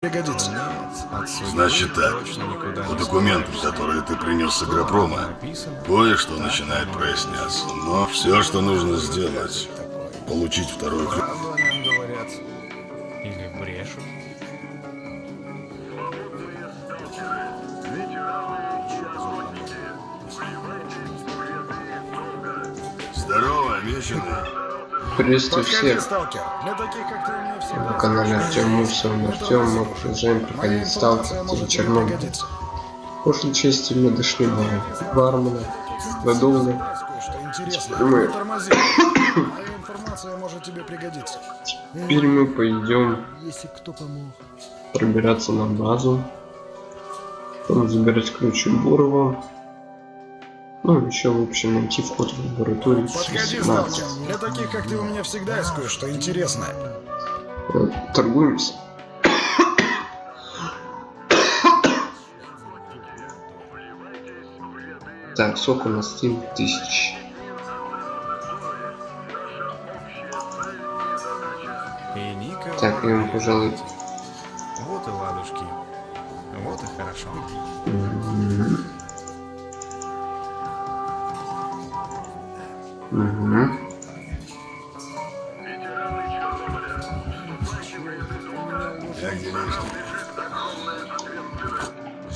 пригодится. Значит так, по документам, которые ты принес с Агропрома, кое-что начинает проясняться. Но все, что нужно сделать, получить вторую ключ. Меня всегда на канале Артем Мусов. Артем, мы продолжаем проходить сталкер в Чернобыль. В прошлой части мы дошли до бармена, до. Теперь мы-. Теперь мы пойдем пробираться на базу. Там забирать ключ у Бурова. Ну, еще, в общем, найти вход в лабораторию Подходи, 18. сталкер. Для таких, как ты, у меня всегда есть кое-что интересное. Э, Торгуемся. Так, сок у нас 7 тысяч. Так, я ему, пожалуй,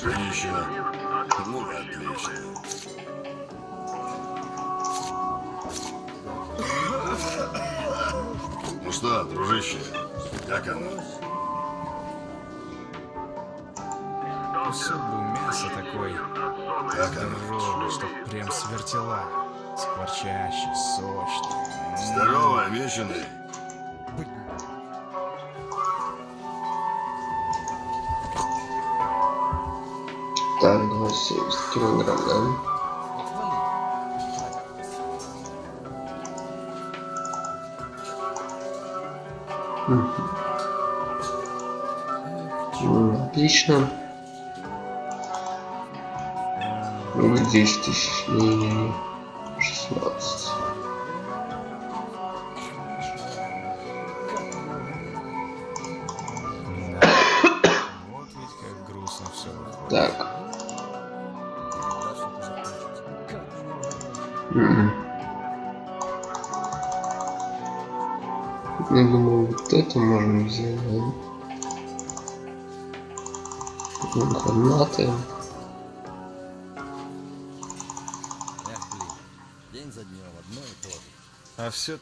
Женщина. Ну, отлично. Ну что, дружище, как оно? Кусок бы мясо такое, Как оно? что прям свертела. Скворчащий, сочный. Здорово, вечный. 70 килограмм, да? Отлично. Вы 10 тысяч.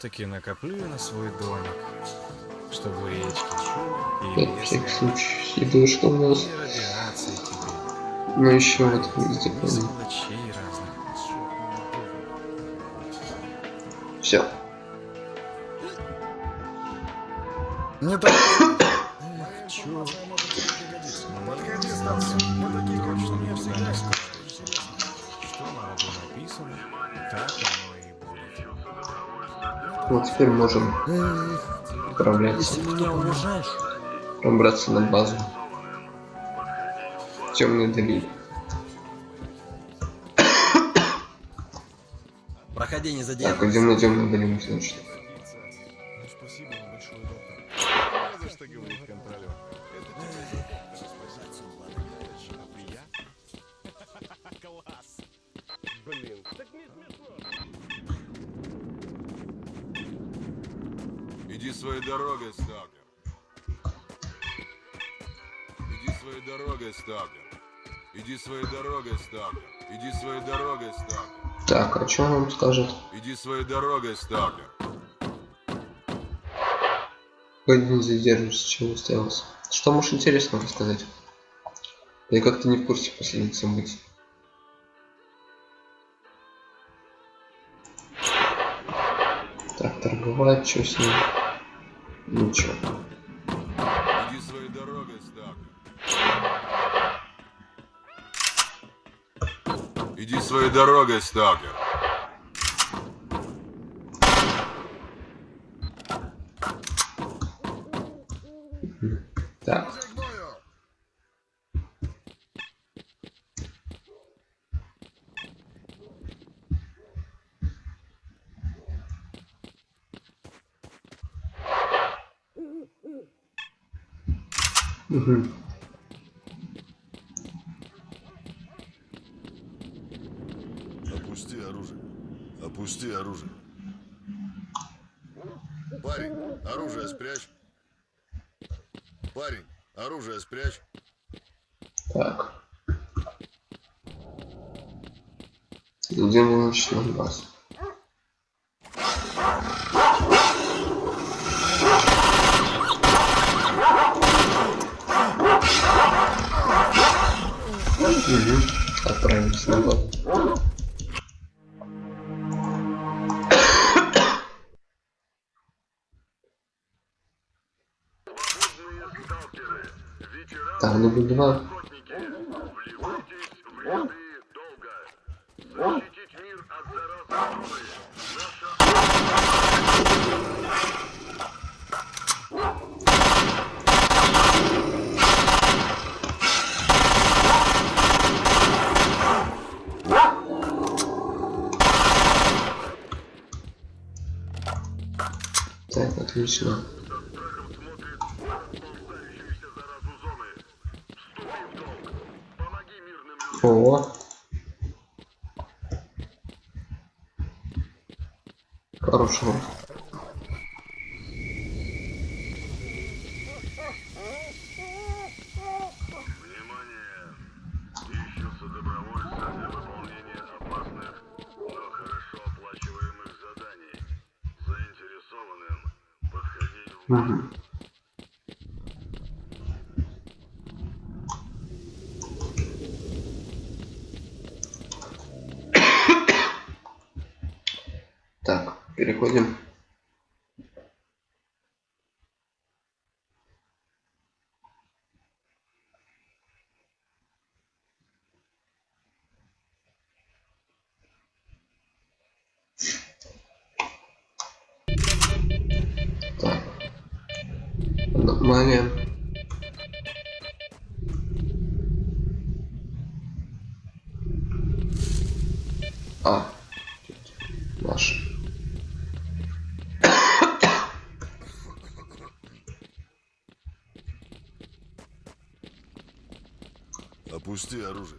Все-таки накоплю я на свой домик, чтобы речки и лес всякий случай. Еду, что у нас? Ну еще вот везде помню. Все. Не так. Эх, чё? Подходи, сталкер. Вот теперь можем отправляться. меня уважаешь, Пробраться на базу. Темный долина. проходи, не Так, задерживайся. идем на темную долину, значит. Что он вам скажет? Иди своей дорогой, сталкер. Погоди, не задерживайся, чего уставился. Что можешь интересного рассказать? Я как-то не в курсе последних событий. Так, торговать, что с ним? Ничего. Иди своей дорогой, сталкер. Иди своей дорогой, сталкер. Так. Мгм. Опусти оружие. Опусти оружие. Парень, оружие спрячь. Парень, оружие спрячь. Так. Идем на ночной баз. Угу. Отправимся назад. Там ну два. Так, отлично. О. Хорошо. Mm-hmm. Опусти оружие.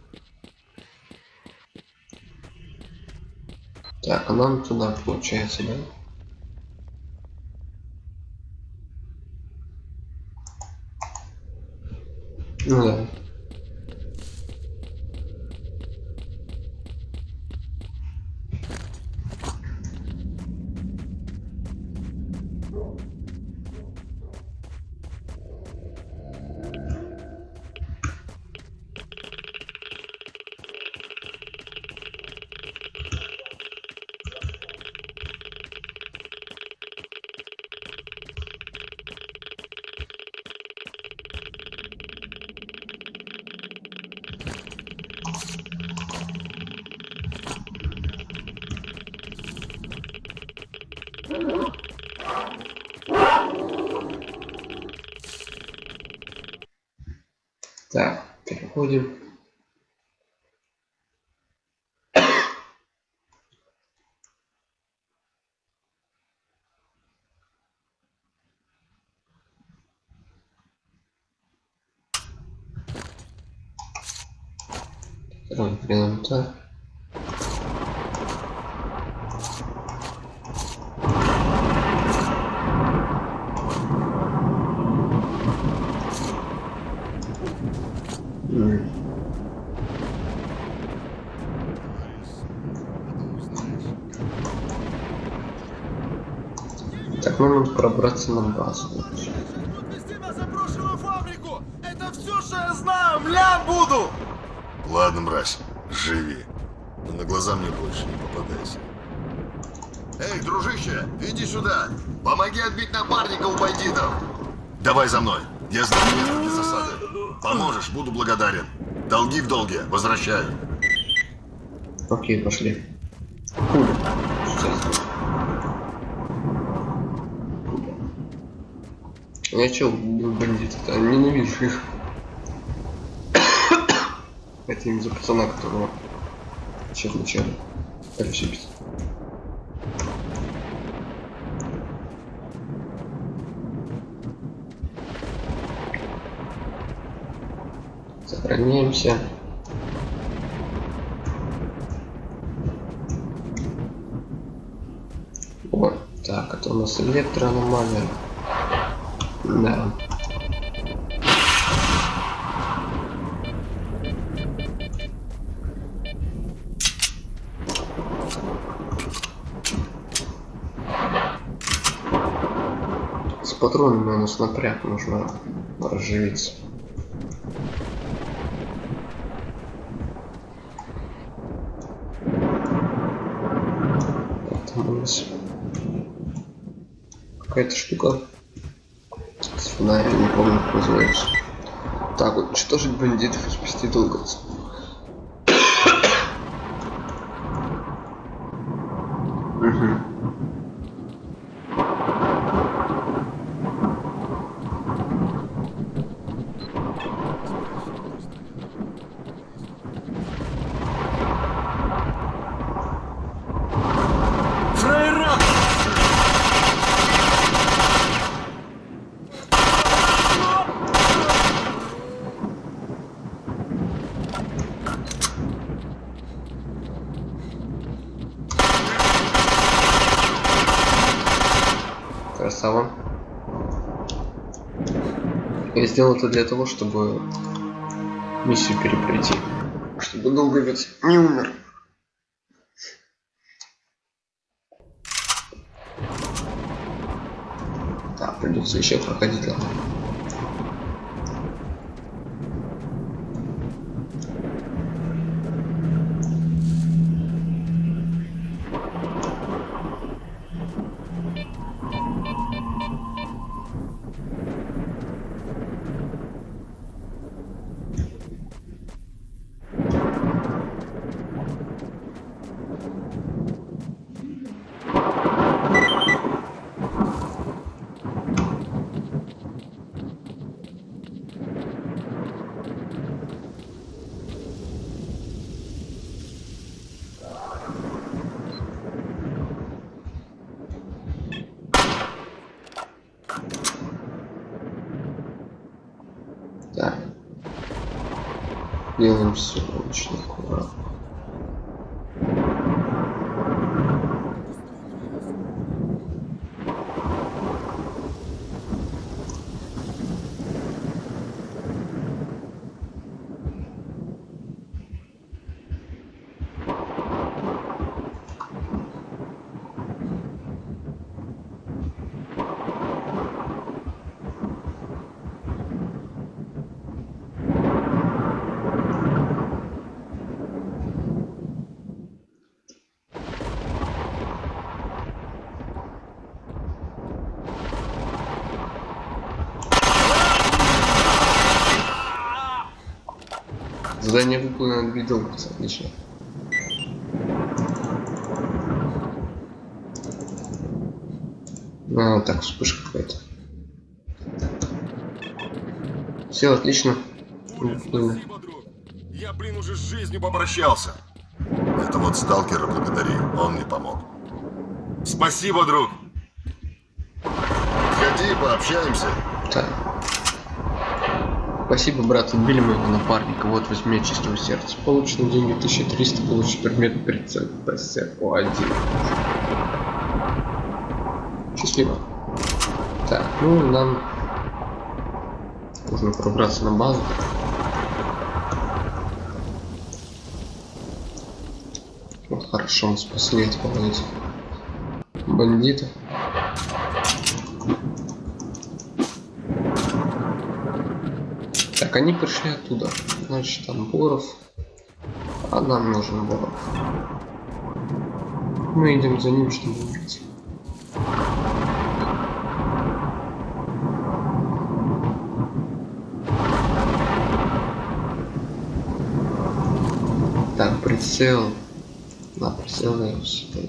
Так, а нам туда получается, да? Ну да. Так, на базу. Отвезти на заброшенную фабрику! Это все, что я знаю! Млям буду! Ладно, мразь, живи. Но на глаза мне больше не попадайся. Эй, дружище, иди сюда. Помоги отбить напарника у бандитов. Давай за мной. Я знаю место для засады. Поможешь, буду благодарен. Долги в долге, возвращаю. Окей, пошли. Пуля. Я чё, бандиты-то? Ненавижу их. Это им за пацана, которого сейчас вначале пришибить. Сохраняемся. Вот, так, это у нас электроаномалия. Да. С патронами у нас напряг нужно разживиться. Какая-то штука фонарем, не помню как называется. Так, вот, уничтожить бандитов и спасти долговцев. Мгм. Сделал это для того, чтобы миссию перепройти. Чтобы долговец не умер. Так, придется еще проходить ладно. Делаем все очень Задание выполнено две долговца, отлично. А, так, вспышка какая-то. Все, отлично. Спасибо, друг. Я, блин, уже с жизнью попрощался. Это вот сталкера благодари, он мне помог. Спасибо, друг. Ходи, пообщаемся. Так. Спасибо, брат, убили моего напарника. Вот возьми от чистого сердца. Получено деньги 1300, получи предмет прицел ПСО-1. Счастливо. Так, ну нам нужно пробраться на базу. Вот хорошо, мы спасли от бандитов. Так, они пришли оттуда. Значит, там Боров. А нам нужен Боров. Мы идем за ним, чтобы убить. Так, прицел. На прицел я себе.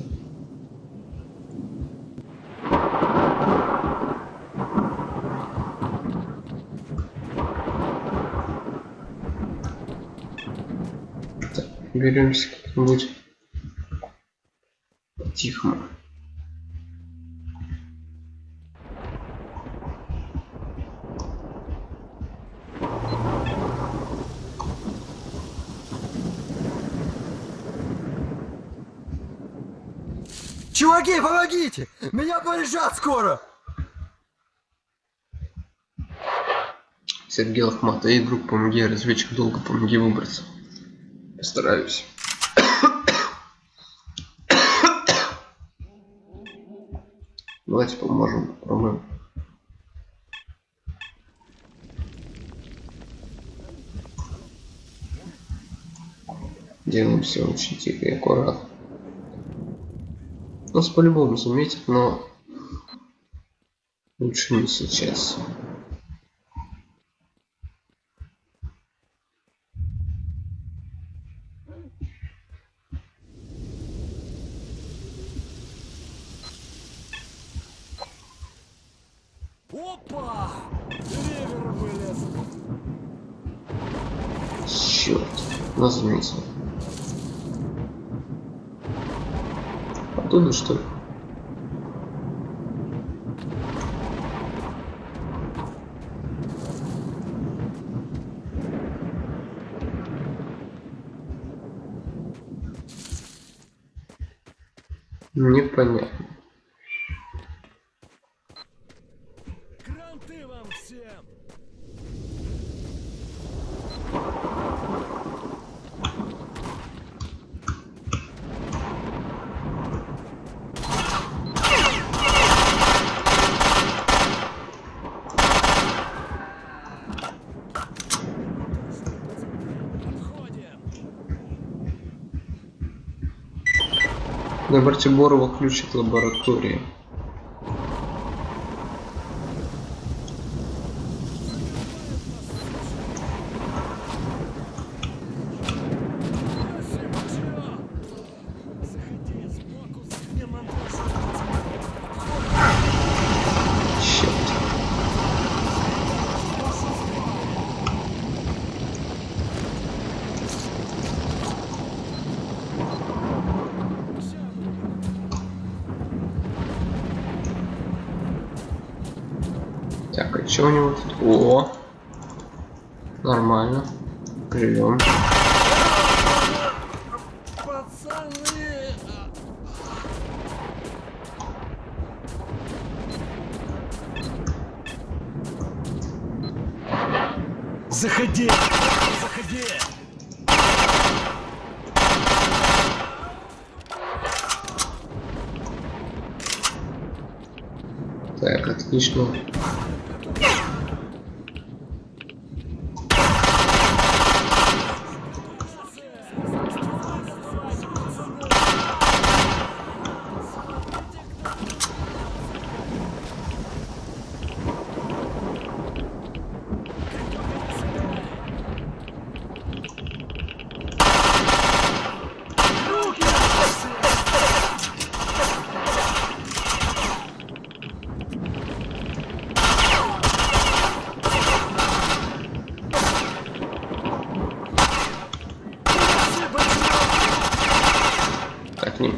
подберемся как-нибудь тихо. Чуваки, помогите! Меня порежат скоро! Сергей Лохматый, друг, помоги, разведчик, долго помоги выбраться. Постараюсь. Давайте поможем, попробуем. Делаем все очень тихо и аккуратно. Нас по-любому заметят, но лучше не сейчас. Опа! Ревер вылез. Черт, нас заметил. Оттуда что ли? Непонятно. Кранты вам всем! Отходим! Братиборова ключ от лаборатории.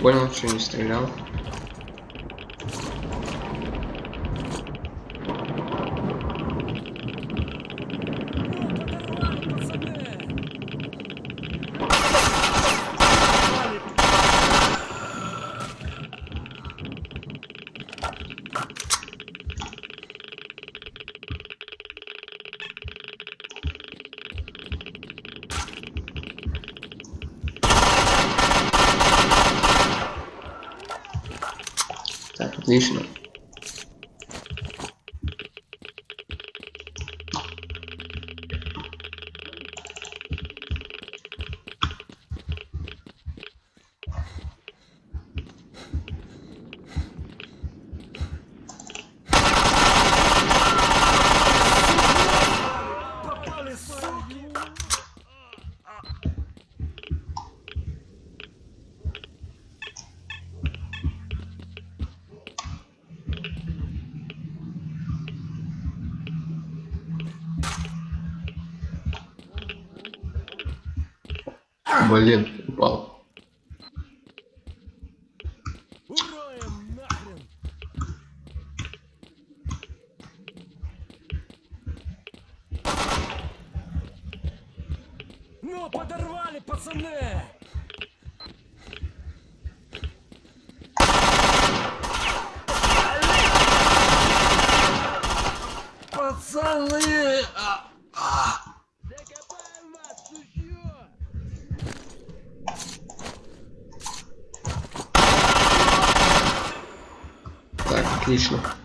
Так, не понял, что Блин, упал. Ну, подорвали, пацаны! Пацаны! Отлично.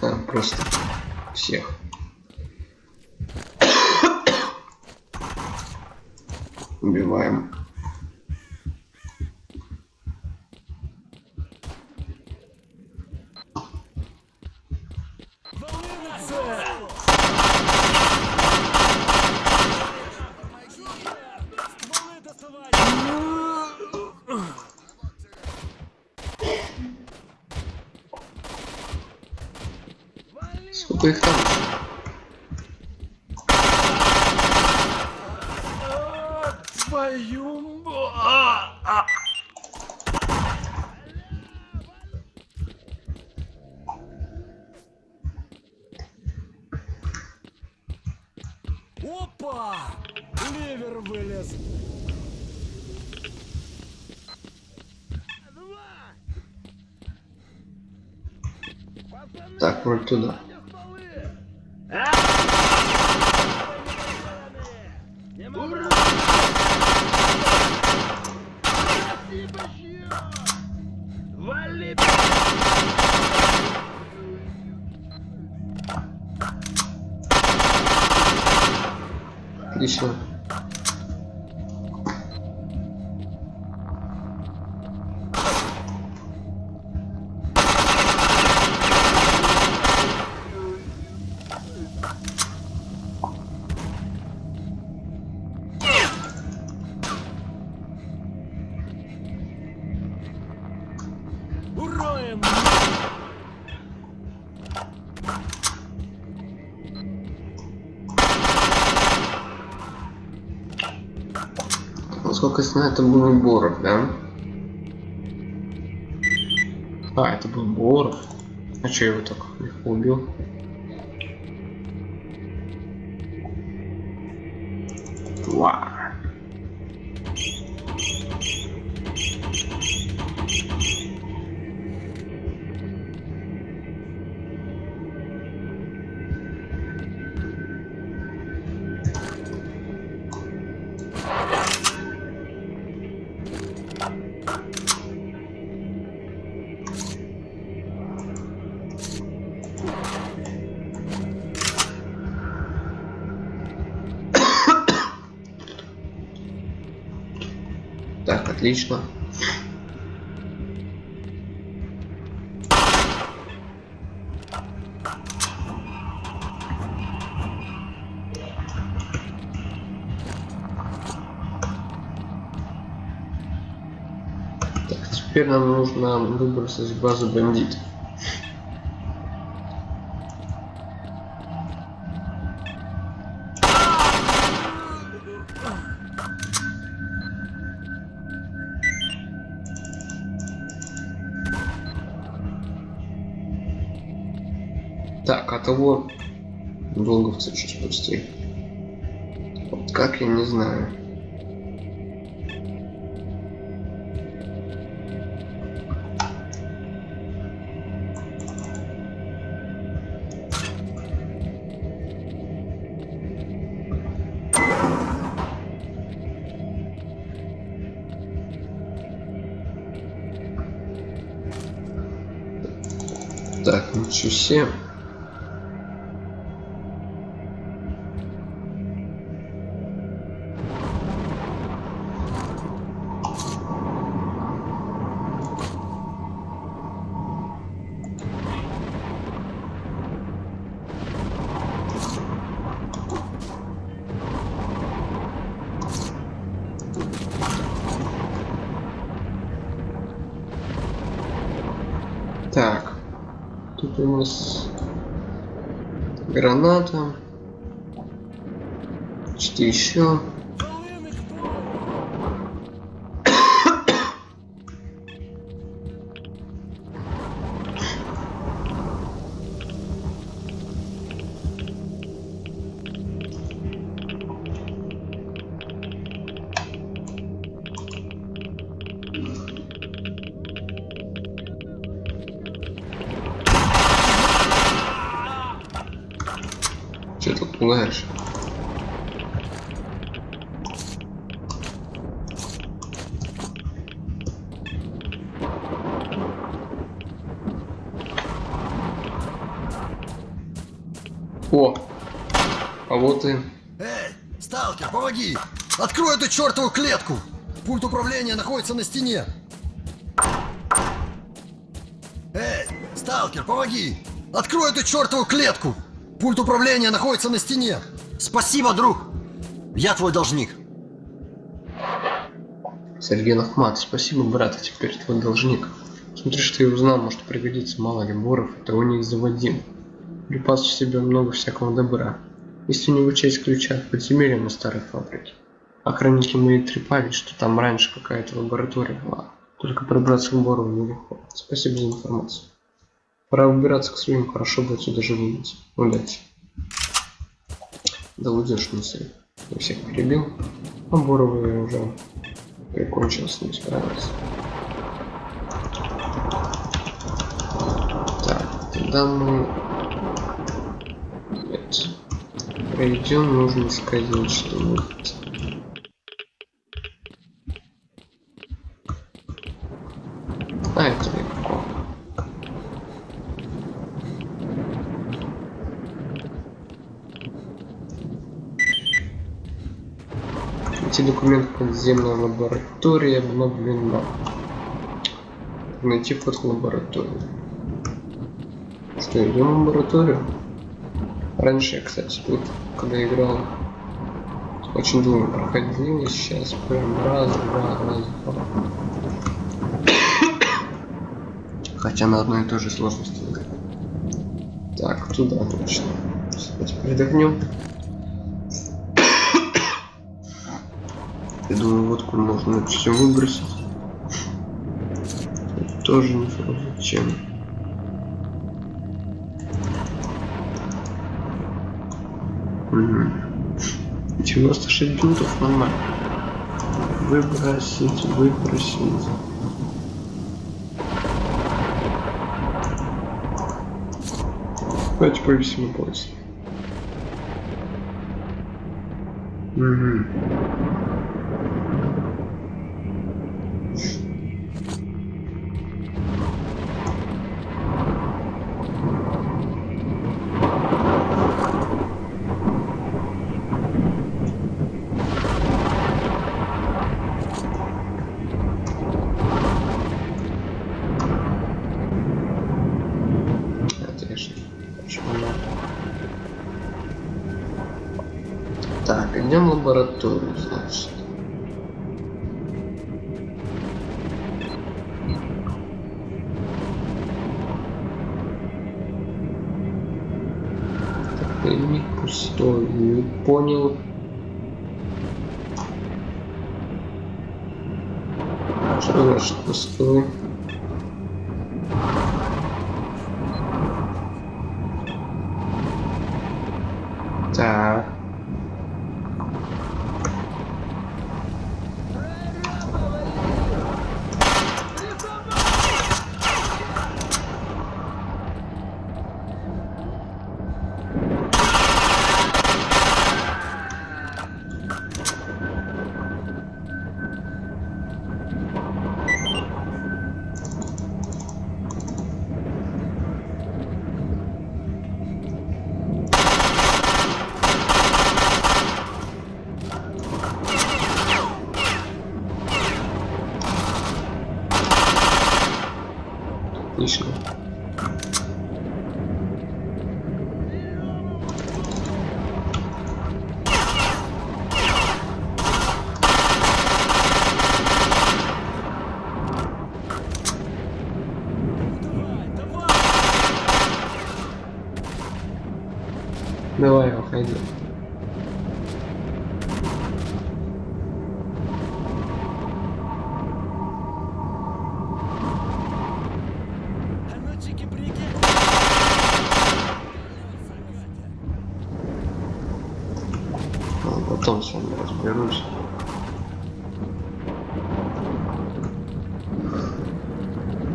А, просто всех. Убиваем. Сколько их там? Твою... а, а. Опа! Ливер вылез. Так, вроде туда. Насколько я знаю, это был Боров, да? А, это был Боров. А че я его так легко убил? Ва. Отлично. Так, теперь нам нужно выбраться из базы бандитов. Так, того долговца чуть спустили. Вот как я не знаю. Так, ничего себе. Еще? А вот и... Эй, сталкер, помоги! Открой эту чертову клетку! Пульт управления находится на стене! Эй, сталкер, помоги! Открой эту чертову клетку! Пульт управления находится на стене! Спасибо, друг! Я твой должник! Сергей Ахмат, спасибо, брат, а теперь твой должник. Смотри, что я узнал, может пригодится, мало ли, Боров, это у них заводим. Припас в себе много всякого добра. Если не вычесть ключа от подземелья на старой фабрике. Охранники мои трепались, что там раньше какая-то лаборатория была. Только пробраться к Борову нелегко. Спасибо за информацию. Пора выбираться к своим, хорошо бы отсюда живым выйти. Удачи. Да уйдешь, мысль. Я всех перебил. А Борова я уже прикончил с ним справился. Так, тогда мы... Пройдем, нужно сказать что-нибудь. А, это легко. Эти документы подземная лаборатория обновлена. Найти вход в лабораторию. Что, идем в лабораторию? Раньше кстати, тут, когда играл, очень долго проходил, сейчас прям раз, два, раз, два. Хотя на одной и той же сложности играть. Так, туда точно. Давайте передохнем. Я думаю, водку можно все выбросить. Тоже не зачем. 96 бинтов нормально. Выбросить, выбросить. Давайте повесим на пояс. Угу. Что значит пустой?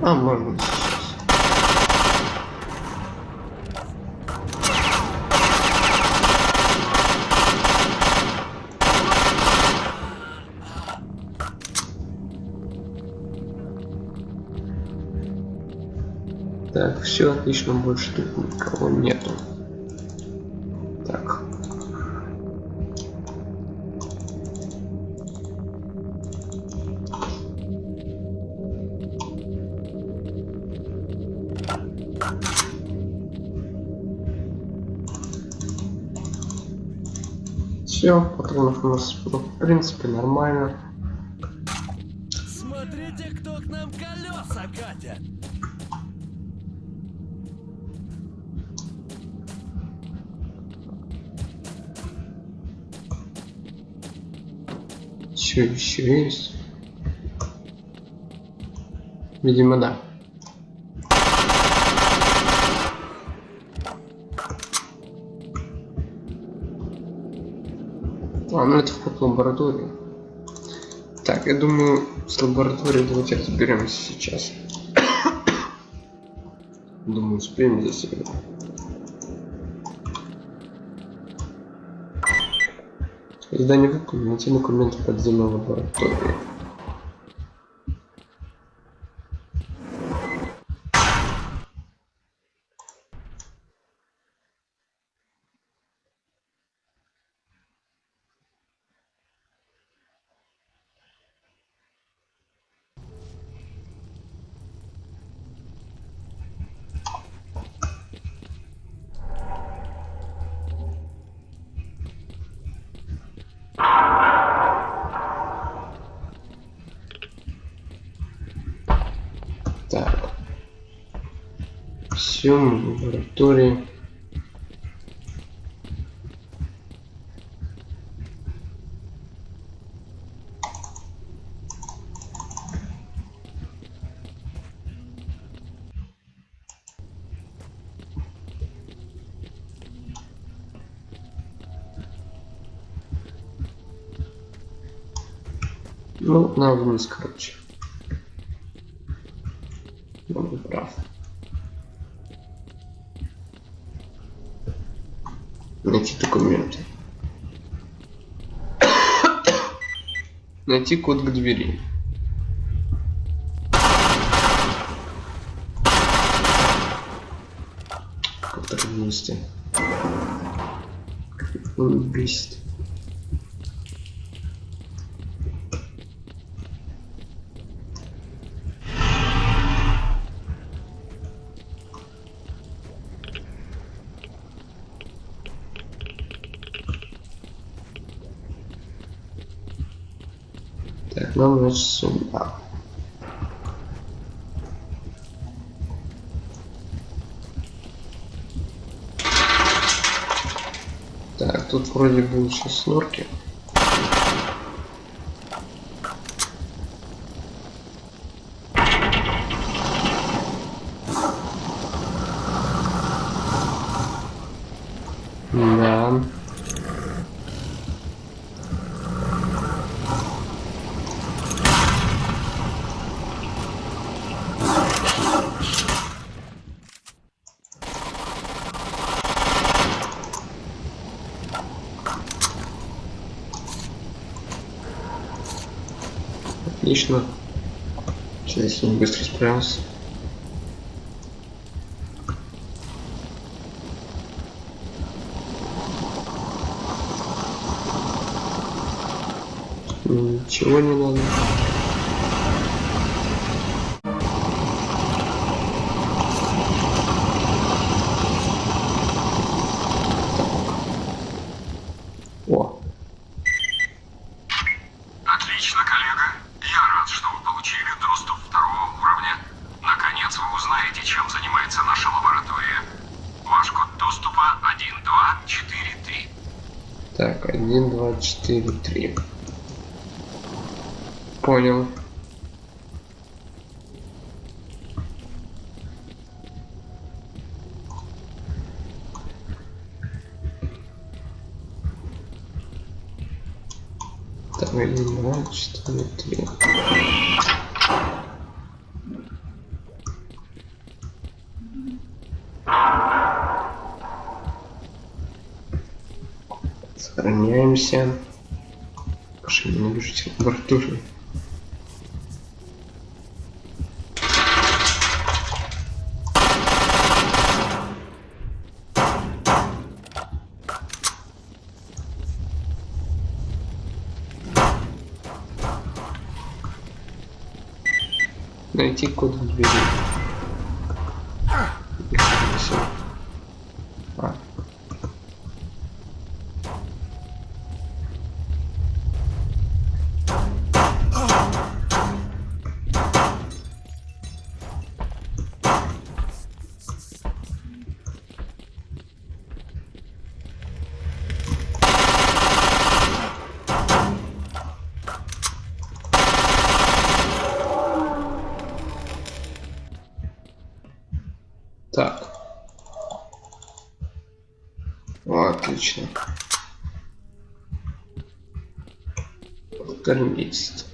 А, сейчас. Так, все отлично, больше тут никого нету. Все, патронов у нас, ну, в принципе, нормально. Смотрите, кто к нам колеса катит! Все еще есть. Видимо, да. Лабораторию. Так, я думаю, с лабораторией давайте разберемся сейчас. Думаю, успеем за сегодня. Издание выполнено. Найти документы подземной лаборатории. Так. В лаборатории. Ну, на вниз, короче. Он прав. Найти документы. Найти код к двери. Как так вместе? Он значит сюда. Так, тут вроде был сейчас снорки. Так, 1, 2, 4, 3. Понял. Отлично. Кормить.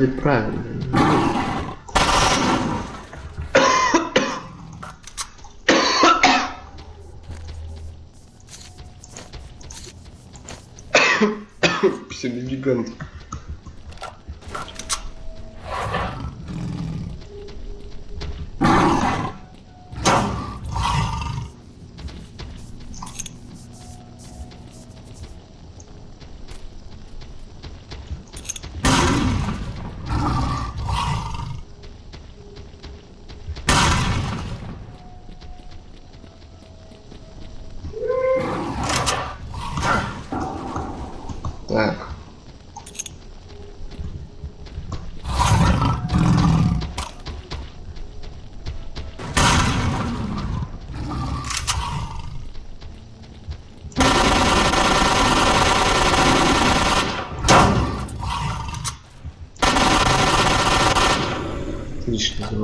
вроде правильно. Псевдогигант.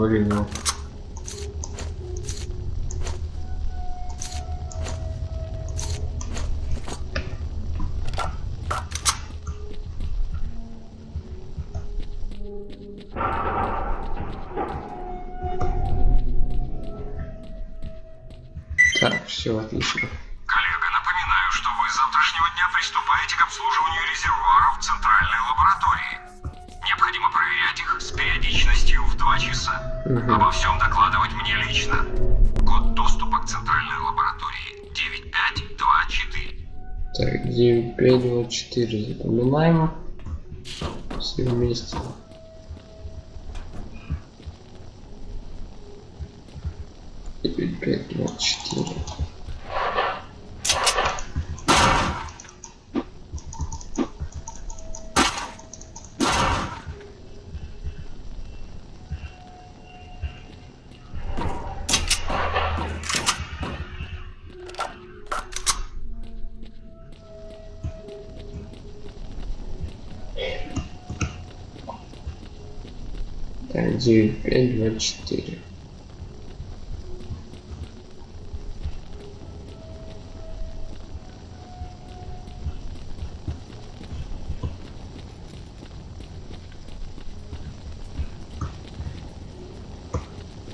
valor nenhum. Пеннио 4 запоминаем. Все вместе. Теперь 5, 24. где L24.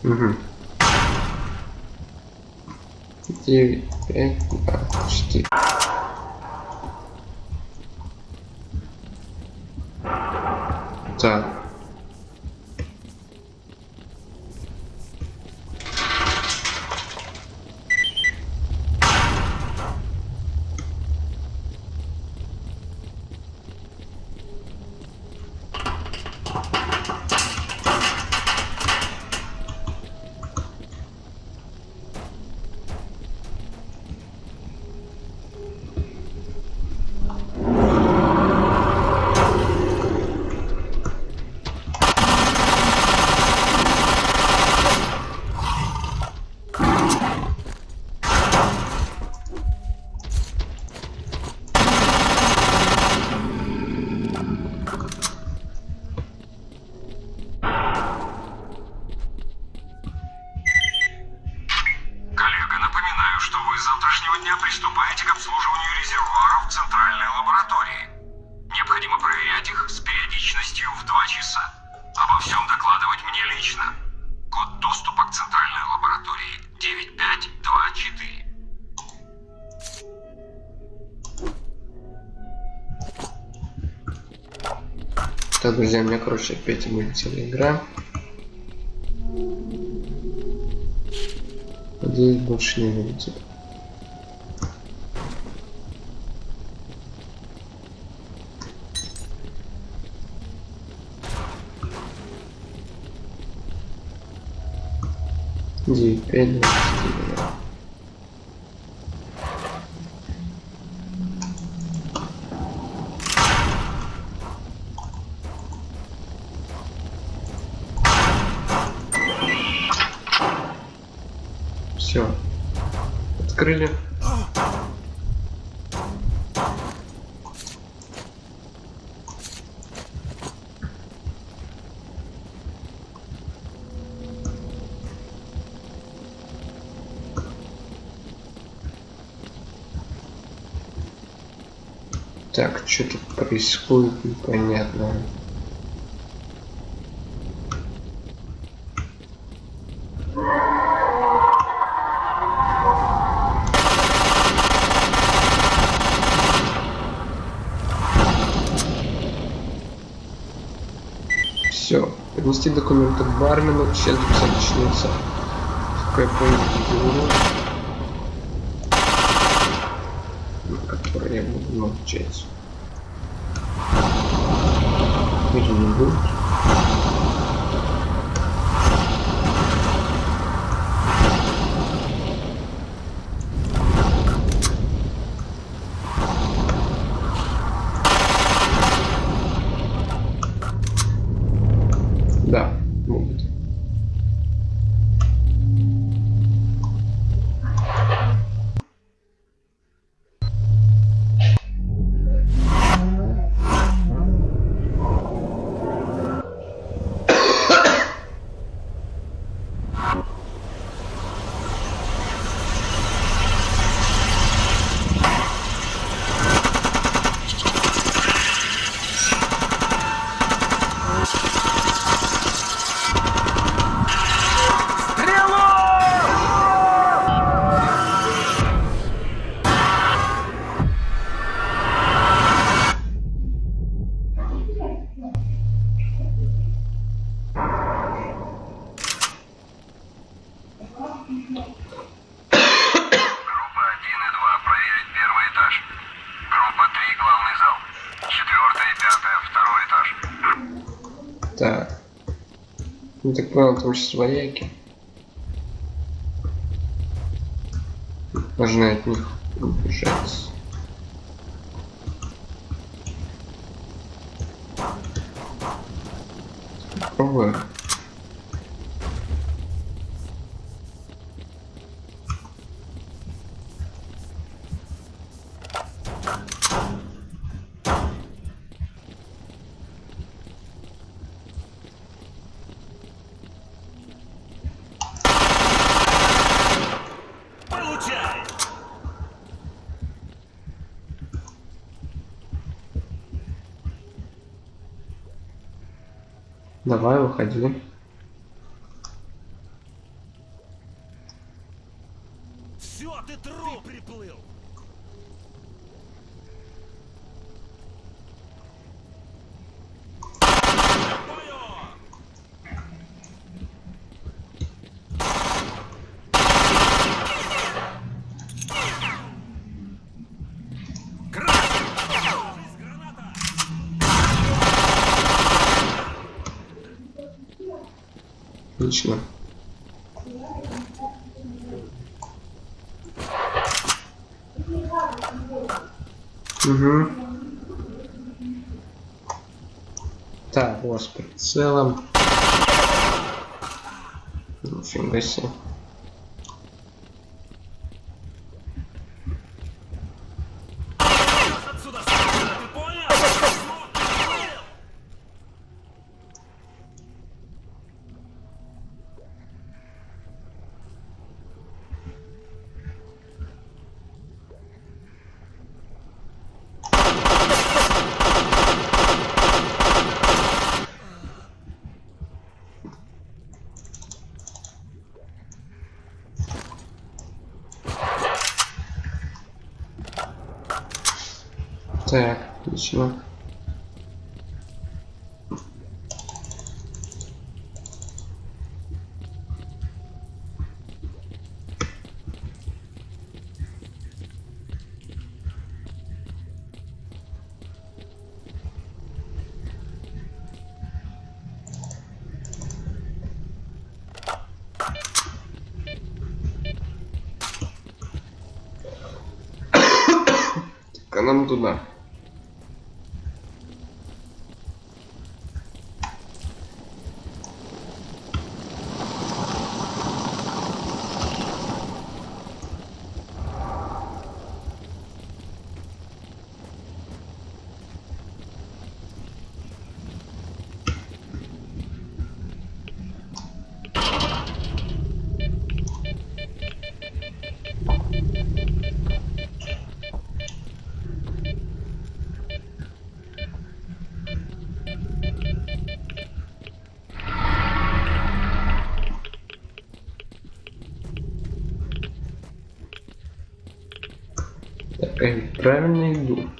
Угу. 9, 5, 2, 4. Так. Так, друзья, у меня, короче, опять вылетела игра. Надеюсь, больше не вылетит. Девять, пять, Что тут происходит, непонятно. Все. Поднести документы бармену. Сейчас записать начнется. Какой. На который я буду молчать. Или не будет. Да, Ну так понял, там сейчас вояки. Можно от них убежать. Попробую. Давай, выходи. Отлично. Угу. Так, вот с прицелом. Нифига себе. Отсюда, сука, ты понял? Так, отлично. Я правильно иду.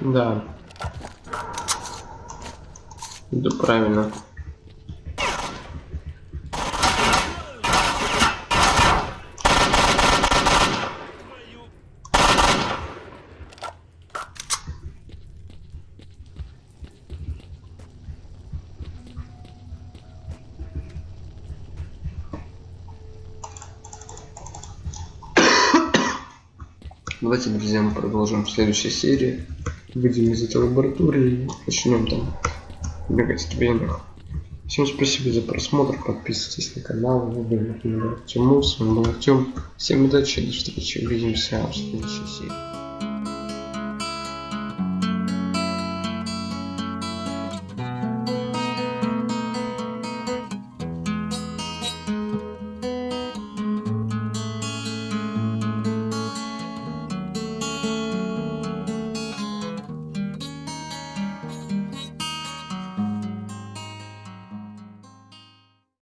Да. Иду правильно. Давайте, друзья, мы продолжим в следующей серии. Выйдем из этой лаборатории и начнем там бегать в венах. Всем спасибо за просмотр, подписывайтесь на канал, вы были Артем, с вами был Артем. Всем удачи, до встречи, увидимся в следующей серии.